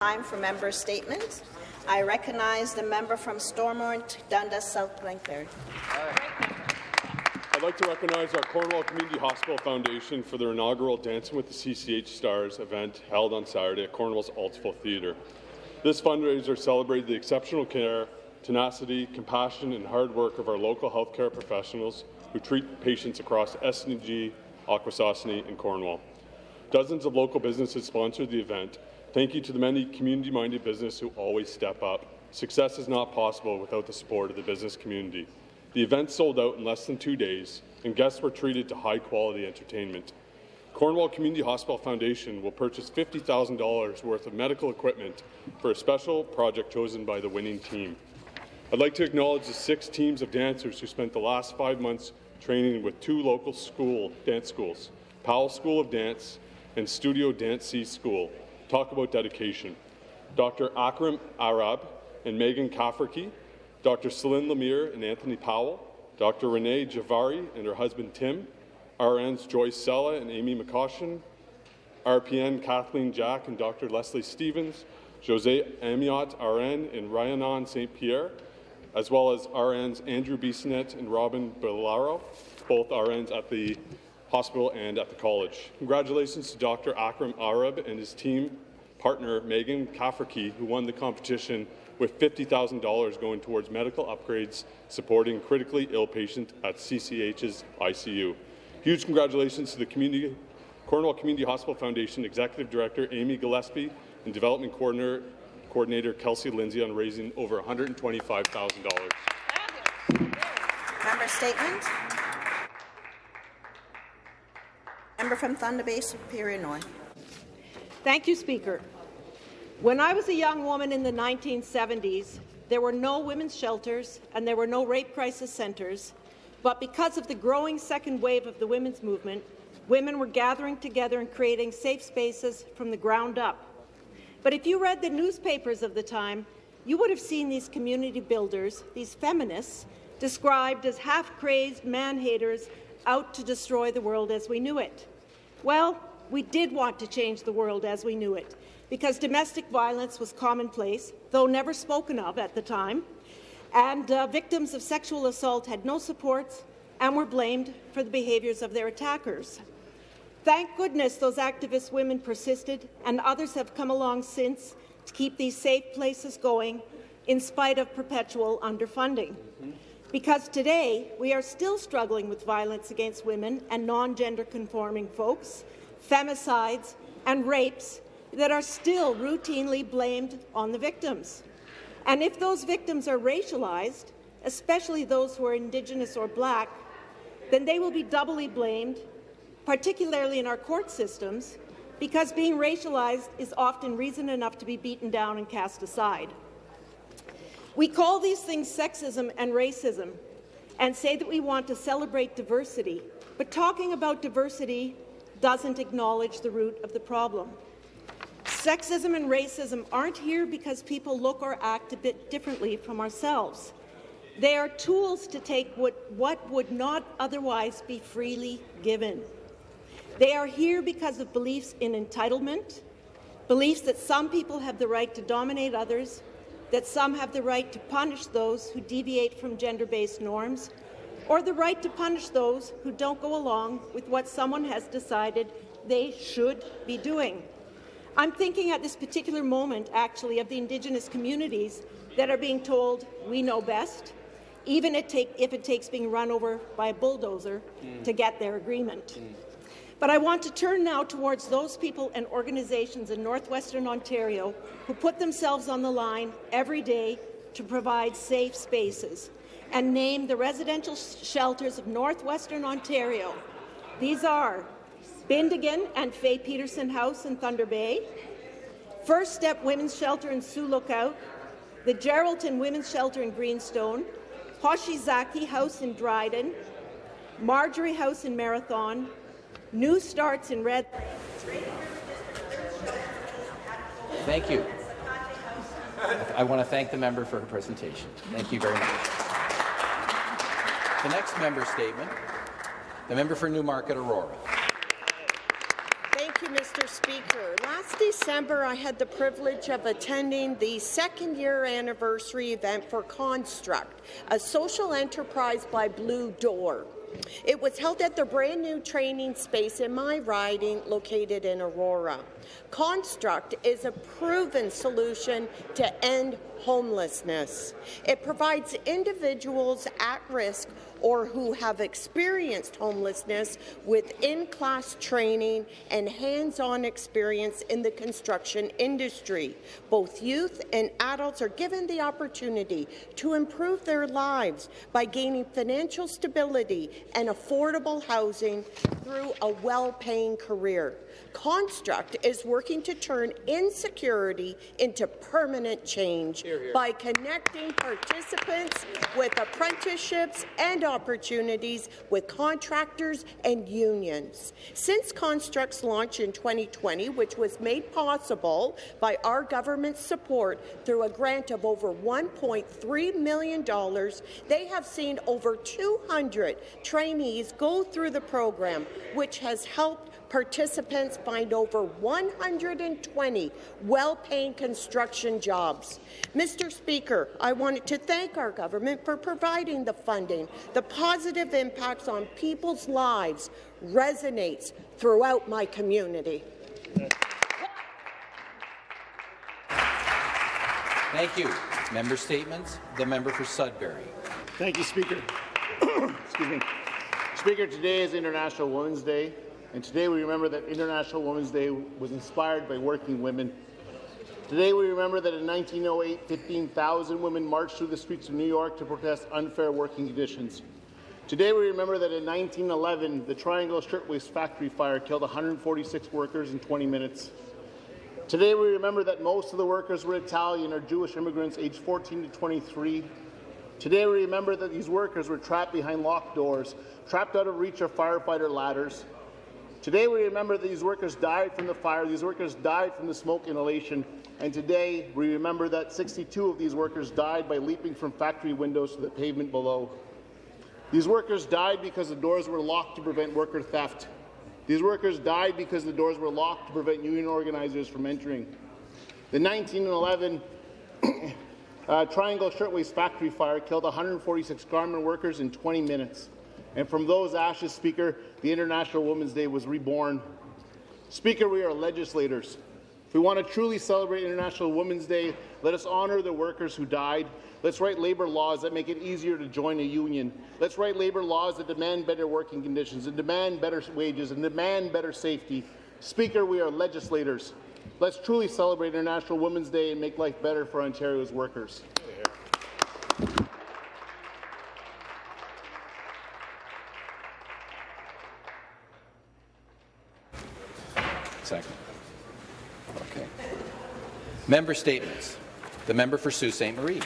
Time for member statements. I recognize the member from Stormont, Dundas, South Glengarry. I'd like to recognize our Cornwall Community Hospital Foundation for their inaugural Dancing with the CCH Stars event held on Saturday at Cornwall's Aultsville Theatre. This fundraiser celebrated the exceptional care, tenacity, compassion, and hard work of our local healthcare professionals who treat patients across SNG, Akwesasne, and Cornwall. Dozens of local businesses sponsored the event, Thank you to the many community-minded businesses who always step up. Success is not possible without the support of the business community. The event sold out in less than two days, and guests were treated to high-quality entertainment. Cornwall Community Hospital Foundation will purchase $50,000 worth of medical equipment for a special project chosen by the winning team. I'd like to acknowledge the six teams of dancers who spent the last five months training with two local school dance schools, Powell School of Dance and Studio Dance C School, talk about dedication. Dr. Akram Arab and Megan Kafferke, Dr. Celine Lemire and Anthony Powell, Dr. Renee Javari and her husband Tim, RNs Joyce Sella and Amy McCaution, RPN Kathleen Jack and Dr. Leslie Stevens, Jose Amiot RN and Ryanon St. Pierre, as well as RNs Andrew Bissonette and Robin Bellaro, both RNs at the hospital and at the college. Congratulations to Dr. Akram Arab and his team partner Megan Kafferke, who won the competition with $50,000 going towards medical upgrades supporting critically ill patients at CCH's ICU. Huge congratulations to the community, Cornwall Community Hospital Foundation Executive Director Amy Gillespie and Development Coordinator, Coordinator Kelsey Lindsay on raising over $125,000. Member statement. Member from Thunder Bay, Superior North. Thank you, Speaker. When I was a young woman in the 1970s, there were no women's shelters and there were no rape crisis centres, but because of the growing second wave of the women's movement, women were gathering together and creating safe spaces from the ground up. But if you read the newspapers of the time, you would have seen these community builders, these feminists, described as half-crazed man-haters out to destroy the world as we knew it. Well, we did want to change the world as we knew it, because domestic violence was commonplace, though never spoken of at the time, and uh, victims of sexual assault had no supports and were blamed for the behaviours of their attackers. Thank goodness those activist women persisted, and others have come along since to keep these safe places going in spite of perpetual underfunding. Because today, we are still struggling with violence against women and non-gender conforming folks, femicides and rapes that are still routinely blamed on the victims. And if those victims are racialized, especially those who are Indigenous or Black, then they will be doubly blamed, particularly in our court systems, because being racialized is often reason enough to be beaten down and cast aside. We call these things sexism and racism and say that we want to celebrate diversity, but talking about diversity doesn't acknowledge the root of the problem. Sexism and racism aren't here because people look or act a bit differently from ourselves. They are tools to take what, what would not otherwise be freely given. They are here because of beliefs in entitlement, beliefs that some people have the right to dominate others, that some have the right to punish those who deviate from gender-based norms, or the right to punish those who don't go along with what someone has decided they should be doing. I'm thinking at this particular moment, actually, of the Indigenous communities that are being told we know best, even if it takes being run over by a bulldozer mm. to get their agreement. Mm. But I want to turn now towards those people and organizations in northwestern Ontario who put themselves on the line every day to provide safe spaces and name the residential shelters of northwestern Ontario. These are Beendigen and Faye Peterson House in Thunder Bay, First Step Women's Shelter in Sioux Lookout, the Geraldton Women's Shelter in Greenstone, Hoshizaki House in Dryden, Marjorie House in Marathon, New starts in red. Thank you. I want to thank the member for her presentation. Thank you very much. The next member statement, the member for Newmarket Aurora. Thank you, Mr. Speaker. Last December, I had the privilege of attending the second year anniversary event for Construct, a social enterprise by Blue Door. It was held at the brand new training space in my riding located in Aurora. Construct is a proven solution to end homelessness. It provides individuals at risk or who have experienced homelessness with in-class training and hands-on experience in the construction industry. Both youth and adults are given the opportunity to improve their lives by gaining financial stability and affordable housing through a well-paying career. Construct is working to turn insecurity into permanent change here, here. by connecting participants with apprenticeships and opportunities with contractors and unions. Since Construct's launch in 2020, which was made possible by our government's support through a grant of over $1.3 million, they have seen over 200 trainees go through the program, which has helped participants find over 120 well-paying construction jobs. Mr. Speaker, I wanted to thank our government for providing the funding. The positive impacts on people's lives resonates throughout my community. Thank you. Member statements. The member for Sudbury. Thank you, Speaker. Excuse me. Speaker, today is International Women's Day. And today we remember that International Women's Day was inspired by working women. Today we remember that in 1908, 15,000 women marched through the streets of New York to protest unfair working conditions. Today we remember that in 1911, the Triangle Shirtwaist factory fire killed 146 workers in 20 minutes. Today we remember that most of the workers were Italian or Jewish immigrants aged 14 to 23. Today we remember that these workers were trapped behind locked doors, trapped out of reach of firefighter ladders, Today we remember that these workers died from the fire, these workers died from the smoke inhalation, and today we remember that 62 of these workers died by leaping from factory windows to the pavement below. These workers died because the doors were locked to prevent worker theft. These workers died because the doors were locked to prevent union organizers from entering. The 1911 uh, Triangle Shirtwaist factory fire killed 146 garment workers in 20 minutes. And from those ashes, Speaker, the International Women's Day was reborn. Speaker, we are legislators. If we want to truly celebrate International Women's Day, let us honour the workers who died. Let's write labour laws that make it easier to join a union. Let's write labour laws that demand better working conditions and demand better wages and demand better safety. Speaker, we are legislators. Let's truly celebrate International Women's Day and make life better for Ontario's workers. Second. Okay. Member statements. The member for Sault Ste. Marie.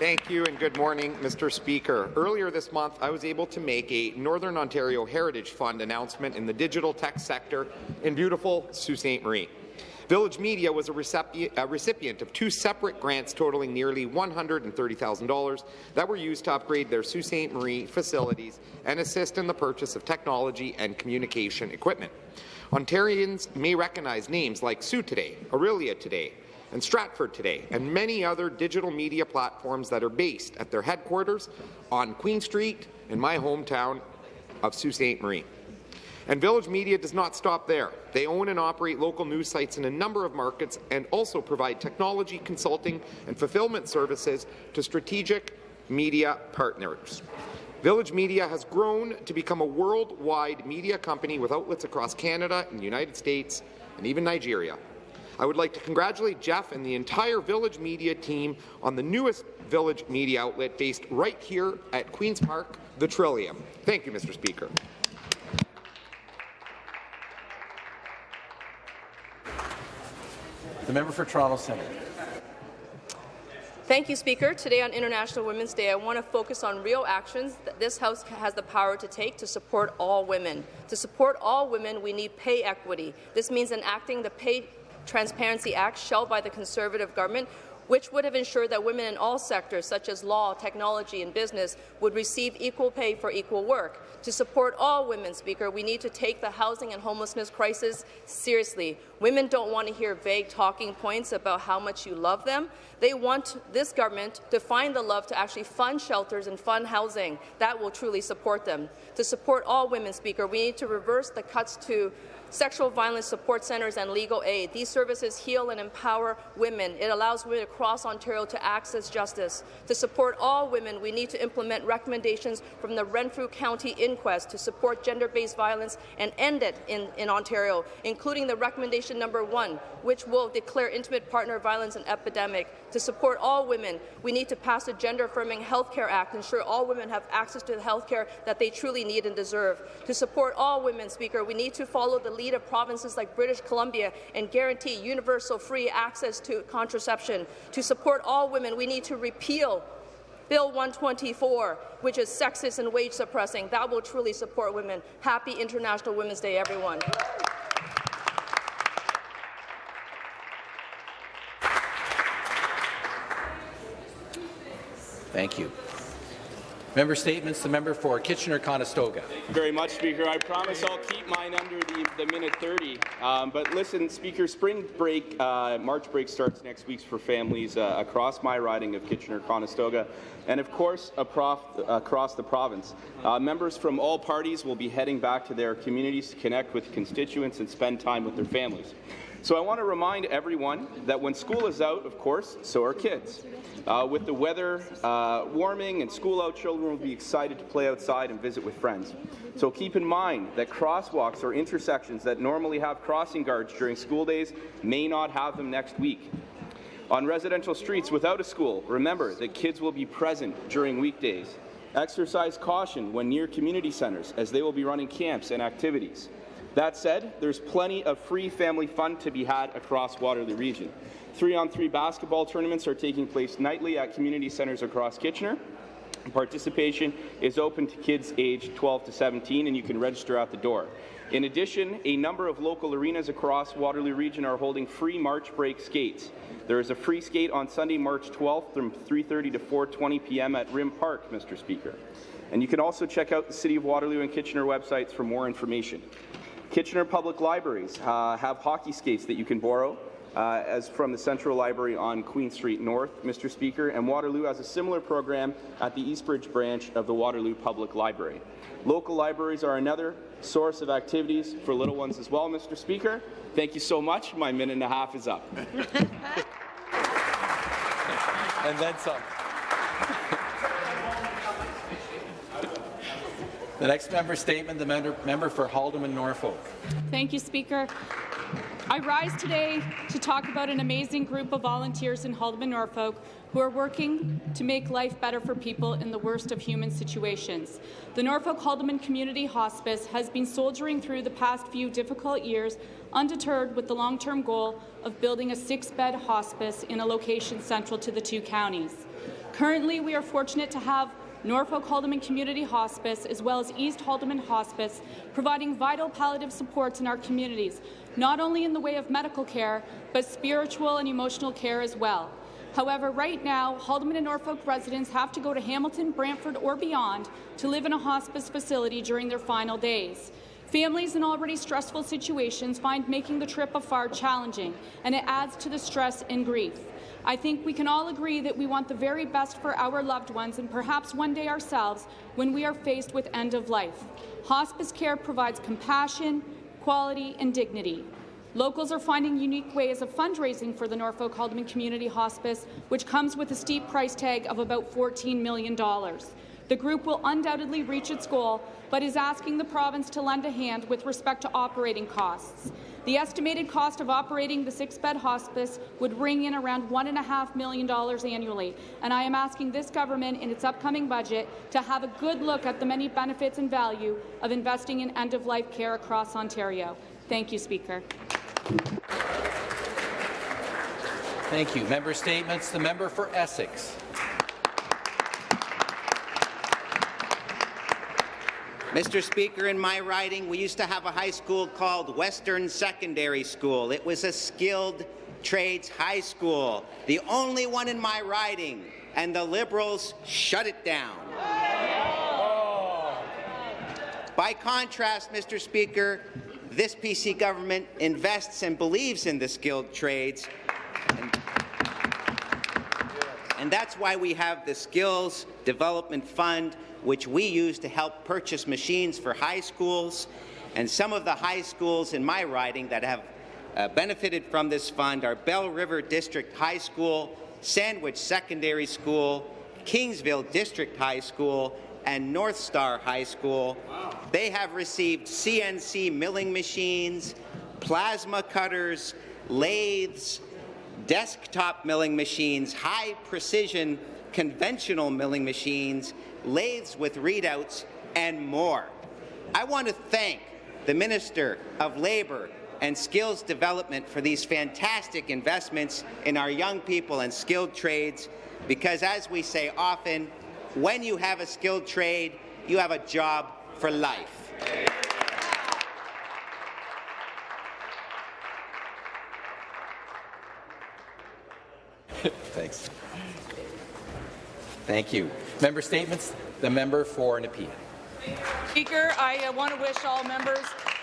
Thank you and good morning, Mr. Speaker. Earlier this month, I was able to make a Northern Ontario Heritage Fund announcement in the digital tech sector in beautiful Sault Ste. Marie. Village Media was a, recipient, a recipient of two separate grants totaling nearly $130,000 that were used to upgrade their Sault Ste. Marie facilities and assist in the purchase of technology and communication equipment. Ontarians may recognize names like SooToday, Orillia Today, and Stratford Today, and many other digital media platforms that are based at their headquarters on Queen Street in my hometown of Sault Ste. Marie. And Village Media does not stop there. They own and operate local news sites in a number of markets and also provide technology, consulting, and fulfillment services to strategic media partners. Village Media has grown to become a worldwide media company with outlets across Canada and the United States and even Nigeria. I would like to congratulate Jeff and the entire Village Media team on the newest Village Media outlet based right here at Queen's Park, the Trillium. Thank you, Mr. Speaker. The member for Toronto Centre. Thank you, Speaker. Today on International Women's Day, I want to focus on real actions that this House has the power to take to support all women. To support all women, we need pay equity. This means enacting the Pay Transparency Act, shelved by the Conservative government, which would have ensured that women in all sectors, such as law, technology and business, would receive equal pay for equal work. To support all women, Speaker, we need to take the housing and homelessness crisis seriously. Women don't want to hear vague talking points about how much you love them. They want this government to find the love to actually fund shelters and fund housing. That will truly support them. To support all women, Speaker, we need to reverse the cuts to sexual violence support centres and legal aid. These services heal and empower women. It allows women across Ontario to access justice. To support all women, we need to implement recommendations from the Renfrew County Inquest to support gender-based violence and end it in, in Ontario, including the recommendation number one, which will declare intimate partner violence an epidemic. To support all women, we need to pass a gender-affirming health care act, ensure all women have access to the health care that they truly need and deserve. To support all women, Speaker, we need to follow the lead of provinces like British Columbia and guarantee universal free access to contraception. To support all women, we need to repeal Bill 124, which is sexist and wage suppressing. That will truly support women. Happy International Women's Day, everyone. Thank you. Member statements. The member for Kitchener-Conestoga. Thank you very much, Speaker. I promise I'll keep mine under the, the minute 30. Um, but listen, Speaker, spring break, uh, March break starts next week for families uh, across my riding of Kitchener-Conestoga and, of course, across the province. Uh, members from all parties will be heading back to their communities to connect with constituents and spend time with their families. So I want to remind everyone that when school is out, of course, so are kids. Uh, with the weather uh, warming and school out, children will be excited to play outside and visit with friends. So keep in mind that crosswalks or intersections that normally have crossing guards during school days may not have them next week. On residential streets without a school, remember that kids will be present during weekdays. Exercise caution when near community centres, as they will be running camps and activities. That said, there's plenty of free family fun to be had across Waterloo Region. Three-on-three 3 basketball tournaments are taking place nightly at community centres across Kitchener. Participation is open to kids aged 12 to 17, and you can register at the door. In addition, a number of local arenas across Waterloo Region are holding free March break skates. There is a free skate on Sunday, March 12th from 3.30 to 4.20 p.m. at Rim Park, Mr. Speaker. And you can also check out the City of Waterloo and Kitchener websites for more information. Kitchener Public Libraries uh, have hockey skates that you can borrow. Uh, as from the Central Library on Queen Street North, Mr. Speaker, and Waterloo has a similar program at the Eastbridge branch of the Waterloo Public Library. Local libraries are another source of activities for little ones as well, Mr. Speaker. Thank you so much. My minute and a half is up. and then some. The next member statement, the member, member for Haldimand Norfolk. Thank you, Speaker. I rise today to talk about an amazing group of volunteers in Haldimand, Norfolk who are working to make life better for people in the worst of human situations. The Norfolk Haldimand Community Hospice has been soldiering through the past few difficult years, undeterred with the long-term goal of building a six-bed hospice in a location central to the two counties. Currently, we are fortunate to have Norfolk Haldimand Community Hospice, as well as East Haldimand Hospice, providing vital palliative supports in our communities, not only in the way of medical care, but spiritual and emotional care as well. However, right now, Haldimand and Norfolk residents have to go to Hamilton, Brantford or beyond to live in a hospice facility during their final days. Families in already stressful situations find making the trip afar challenging, and it adds to the stress and grief. I think we can all agree that we want the very best for our loved ones and perhaps one day ourselves when we are faced with end of life. Hospice care provides compassion, quality and dignity. Locals are finding unique ways of fundraising for the Norfolk Haldimand Community Hospice, which comes with a steep price tag of about $14 million. The group will undoubtedly reach its goal, but is asking the province to lend a hand with respect to operating costs. The estimated cost of operating the six-bed hospice would ring in around $1.5 million annually, and I am asking this government in its upcoming budget to have a good look at the many benefits and value of investing in end-of-life care across Ontario. Thank you, Speaker. Thank you. Member statements. The member for Essex. Mr. Speaker, in my riding, we used to have a high school called Western Secondary School. It was a skilled Trades High School, the only one in my riding, and the Liberals shut it down. By contrast, Mr. Speaker, this PC government invests and believes in the skilled trades, and, that's why we have the Skills Development Fund, which we use to help purchase machines for high schools. And some of the high schools in my riding that have uh, benefited from this fund are Belle River District High School, Sandwich Secondary School, Kingsville District High School, and North Star High School. They have received CNC milling machines, plasma cutters, lathes, desktop milling machines, high precision conventional milling machines, lathes with readouts, and more. I want to thank the Minister of Labour and Skills Development for these fantastic investments in our young people and skilled trades because, as we say often, when you have a skilled trade, you have a job for life. Thanks. Thank you. Member statements. The member for Nepean. Speaker, I uh, want to wish all members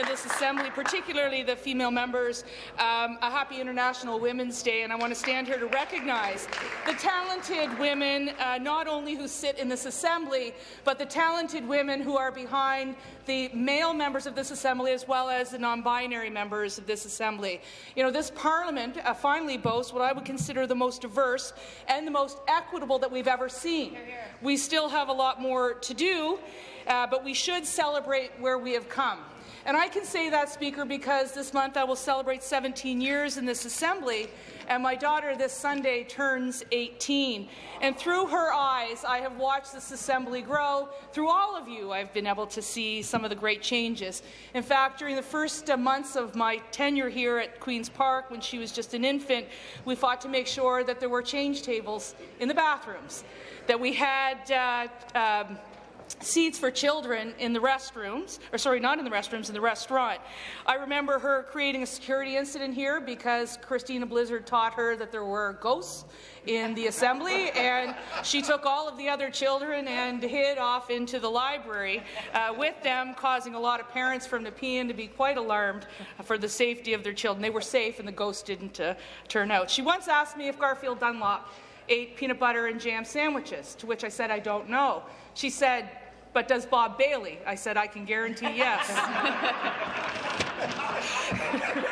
in this Assembly, particularly the female members, um, a happy International Women's Day, and I want to stand here to recognize the talented women, uh, not only who sit in this Assembly, but the talented women who are behind the male members of this Assembly as well as the non-binary members of this Assembly. You know, this Parliament uh, finally boasts what I would consider the most diverse and the most equitable that we've ever seen. We still have a lot more to do, uh, but we should celebrate where we have come. And I can say that, Speaker, because this month I will celebrate 17 years in this Assembly, and my daughter this Sunday turns 18. And through her eyes, I have watched this Assembly grow. Through all of you, I've been able to see some of the great changes. In fact, during the first uh, months of my tenure here at Queen's Park, when she was just an infant, we fought to make sure that there were change tables in the bathrooms, that we had uh, um, seats for children in the restrooms, or sorry, not in the restrooms, in the restaurant. I remember her creating a security incident here because Christina Blizzard taught her that there were ghosts in the assembly, and she took all of the other children and hid off into the library uh, with them, causing a lot of parents from Nepean to be quite alarmed for the safety of their children. They were safe, and the ghost didn't uh, turn out. She once asked me if Garfield Dunlop ate peanut butter and jam sandwiches, to which I said, I don't know. She said, but does Bob Bailey? I said, I can guarantee yes.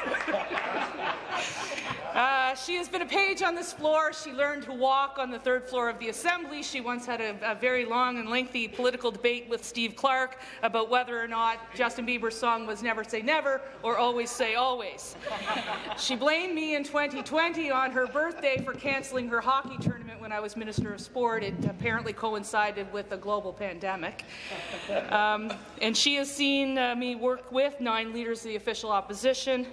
Uh, she has been a page on this floor. She learned to walk on the third floor of the Assembly. She once had a, a, very long and lengthy political debate with Steve Clark about whether or not Justin Bieber's song was Never Say Never or Always Say Always. she blamed me in 2020 on her birthday for cancelling her hockey tournament when I was Minister of Sport. It apparently coincided with a global pandemic. Um, and she has seen uh, me work with nine leaders of the official opposition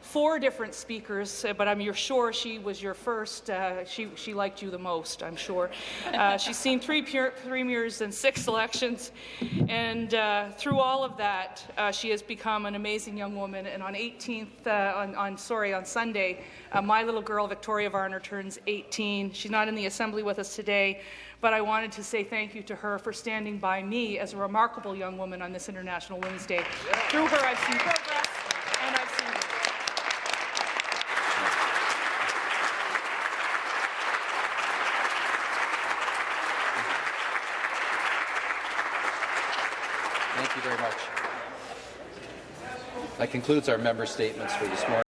four different speakers, uh, but I'm sure she was your first. Uh, she, she liked you the most, I'm sure. Uh, she's seen three premiers and six elections, and uh, through all of that, uh, she has become an amazing young woman. And on 18th, uh, on, on, sorry, on Sunday, my little girl Victoria Varner turns 18. She's not in the assembly with us today, but I wanted to say thank you to her for standing by me as a remarkable young woman on this International Women's Day. Through her, I've seen progress. That concludes our member statements for this morning.